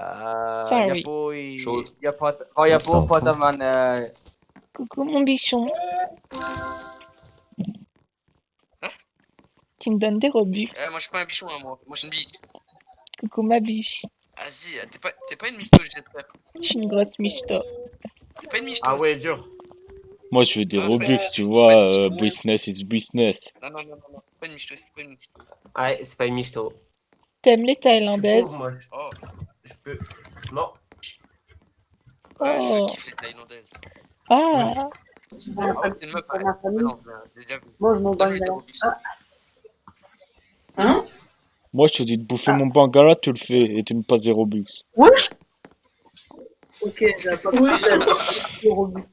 Euh, Sorry. Y'a pas, il... Chaude. Y'a pas, oh, y'a pas, Attends, pas attends. de man, euh... Coucou mon bichon. Tu me donnes des Robux. Eh, moi, je suis pas un bichon, hein, moi. Moi, je suis une biche. Coucou ma biche. Vas-y, euh, t'es pas, t'es pas une michto, je frère. Je suis une grosse michto. T'es pas une michto. Ah ouais, dur. Moi, je veux des Non, Robux, tu vois. euh, business is business. Non, non, non, non, non. C'est pas une michto, c'est pas une michto. Ouais, c'est pas une michto. T'aimes les Thaïlandaises pauvre, moi. Oh, Je peux. Non. ouais, Oh. je kiffe les thaïlandaises. Ah Oh, c'est une meuf, Non, non, j'ai déjà vu. Moi, je m'en bats. Ah. Hein? Moi, je te dis de bouffer mon bangala, tu le fais et tu me passes des Robux. Wesh Ok, Robux.